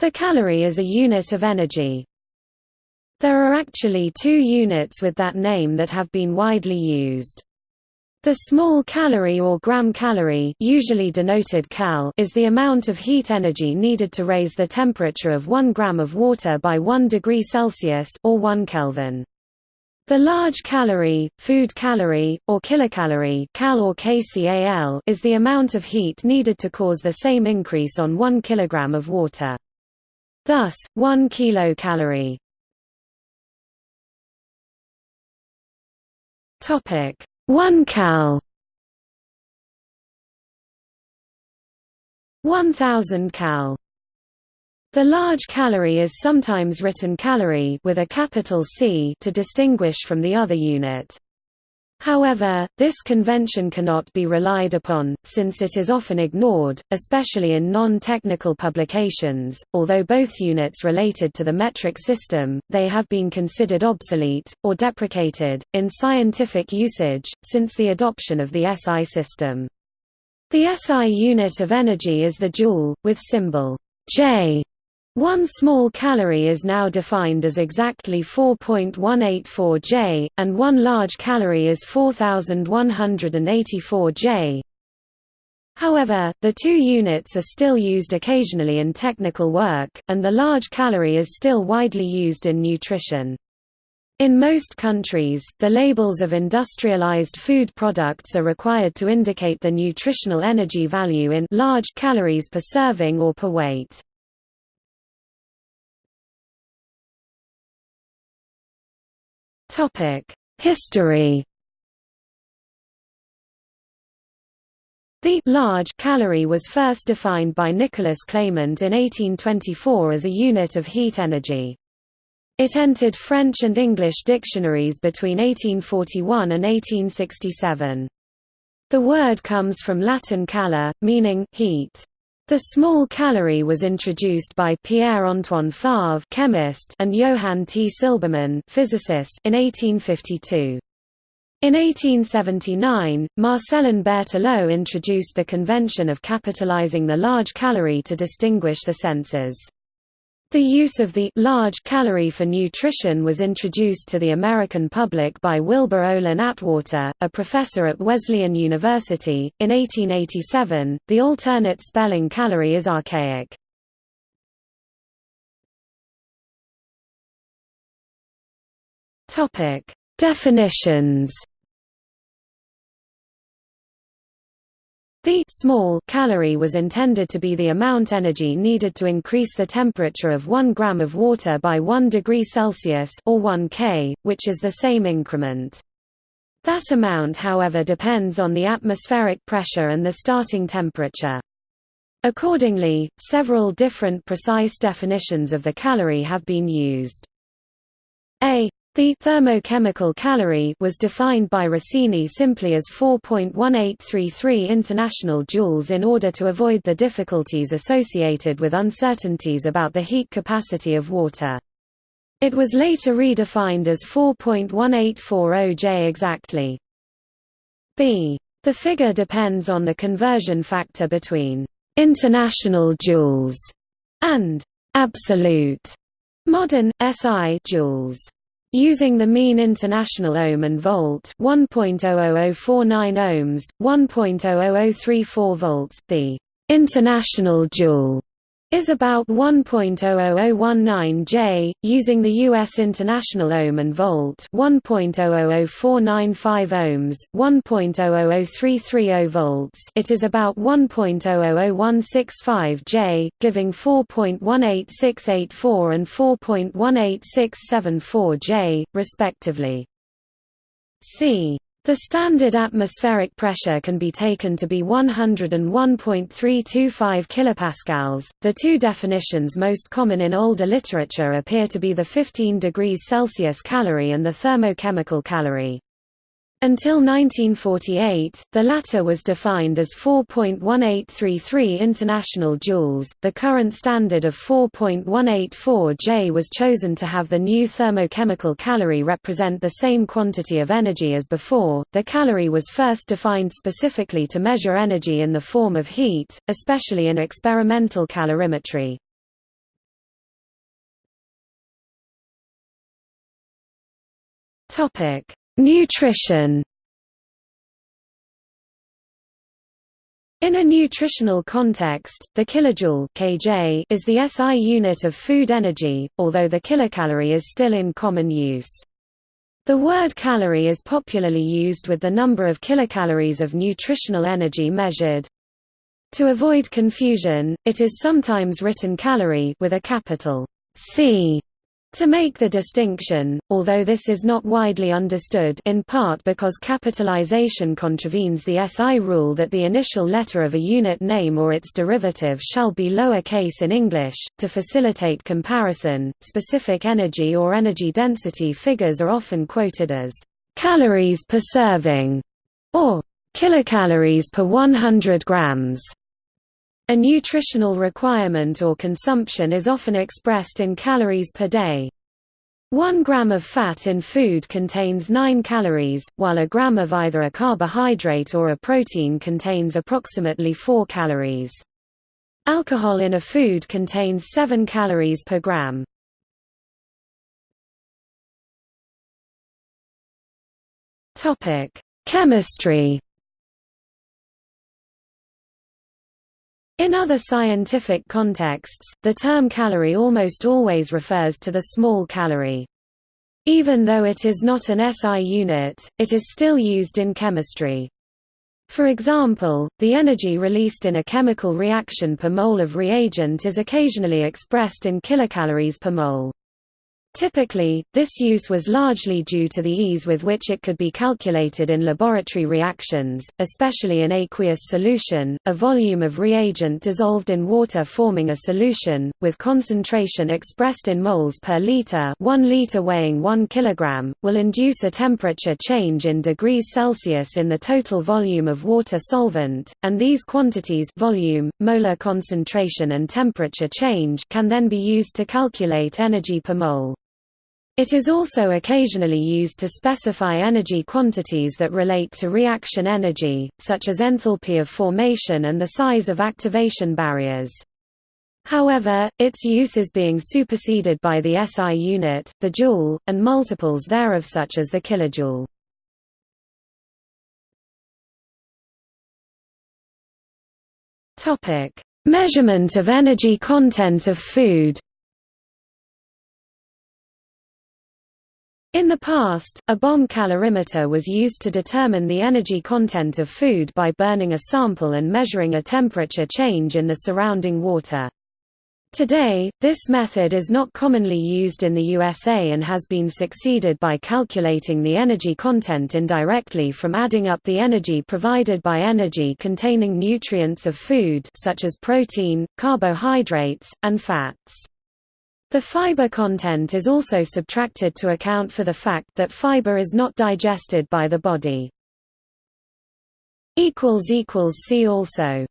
The calorie is a unit of energy. There are actually two units with that name that have been widely used. The small calorie or gram calorie usually denoted cal is the amount of heat energy needed to raise the temperature of 1 gram of water by 1 degree Celsius or 1 Kelvin. The large calorie, food calorie, or kilocalorie cal or kcal is the amount of heat needed to cause the same increase on 1 kilogram of water. Thus, 1 kilocalorie. Topic. 1 cal. 1000 cal. The large calorie is sometimes written calorie with a capital C to distinguish from the other unit. However, this convention cannot be relied upon, since it is often ignored, especially in non-technical publications. Although both units related to the metric system, they have been considered obsolete, or deprecated, in scientific usage, since the adoption of the SI system. The SI unit of energy is the joule, with symbol J one small calorie is now defined as exactly 4.184 J, and one large calorie is 4184 J. However, the two units are still used occasionally in technical work, and the large calorie is still widely used in nutrition. In most countries, the labels of industrialized food products are required to indicate the nutritional energy value in large calories per serving or per weight. History The large calorie was first defined by Nicholas Clement in 1824 as a unit of heat energy. It entered French and English dictionaries between 1841 and 1867. The word comes from Latin calor, meaning heat. The small calorie was introduced by Pierre-Antoine Favre chemist and Johann T. Silbermann physicist in 1852. In 1879, Marcellin Berthelot introduced the convention of capitalizing the large calorie to distinguish the senses. The use of the large calory for nutrition was introduced to the American public by Wilbur Olin Atwater, a professor at Wesleyan University. In 1887, the alternate spelling calorie is archaic. Topic: Definitions. The small calorie was intended to be the amount energy needed to increase the temperature of 1 gram of water by 1 degree Celsius or 1 K, which is the same increment. That amount however depends on the atmospheric pressure and the starting temperature. Accordingly, several different precise definitions of the calorie have been used. A the thermochemical calorie was defined by Rossini simply as 4.1833 international joules in order to avoid the difficulties associated with uncertainties about the heat capacity of water. It was later redefined as 4.1840 J exactly. B. The figure depends on the conversion factor between international joules and absolute modern SI joules. Using the mean international ohm and volt 1.00049 ohms, 1.00034 volts, the international joule is about 1.00019 J, using the U.S. International Ohm and Volt 1.0000495 ohms, 1.00033 volts it is about 1.0000165 J, giving 4.18684 and 4.18674 J, respectively. C the standard atmospheric pressure can be taken to be 101.325 kPa. The two definitions most common in older literature appear to be the 15 degrees Celsius calorie and the thermochemical calorie. Until 1948, the latter was defined as 4.1833 international joules. The current standard of 4.184 J was chosen to have the new thermochemical calorie represent the same quantity of energy as before. The calorie was first defined specifically to measure energy in the form of heat, especially in experimental calorimetry. Topic Nutrition In a nutritional context, the kilojoule kJ is the SI unit of food energy, although the kilocalorie is still in common use. The word calorie is popularly used with the number of kilocalories of nutritional energy measured. To avoid confusion, it is sometimes written calorie with a capital C to make the distinction, although this is not widely understood in part because capitalization contravenes the SI rule that the initial letter of a unit name or its derivative shall be lower case in English, to facilitate comparison, specific energy or energy density figures are often quoted as calories per serving or kilocalories per 100 grams. A nutritional requirement or consumption is often expressed in calories per day. One gram of fat in food contains 9 calories, while a gram of either a carbohydrate or a protein contains approximately 4 calories. Alcohol in a food contains 7 calories per gram. Chemistry In other scientific contexts, the term calorie almost always refers to the small calorie. Even though it is not an SI unit, it is still used in chemistry. For example, the energy released in a chemical reaction per mole of reagent is occasionally expressed in kilocalories per mole. Typically, this use was largely due to the ease with which it could be calculated in laboratory reactions, especially in aqueous solution, a volume of reagent dissolved in water forming a solution, with concentration expressed in moles per liter 1 liter weighing 1 kg, will induce a temperature change in degrees Celsius in the total volume of water solvent, and these quantities volume, molar concentration and temperature change can then be used to calculate energy per mole. It is also occasionally used to specify energy quantities that relate to reaction energy, such as enthalpy of formation and the size of activation barriers. However, its use is being superseded by the SI unit, the joule, and multiples thereof such as the kilojoule. Measurement of energy content of food In the past, a bomb calorimeter was used to determine the energy content of food by burning a sample and measuring a temperature change in the surrounding water. Today, this method is not commonly used in the USA and has been succeeded by calculating the energy content indirectly from adding up the energy provided by energy-containing nutrients of food such as protein, carbohydrates, and fats. The fiber content is also subtracted to account for the fact that fiber is not digested by the body. See also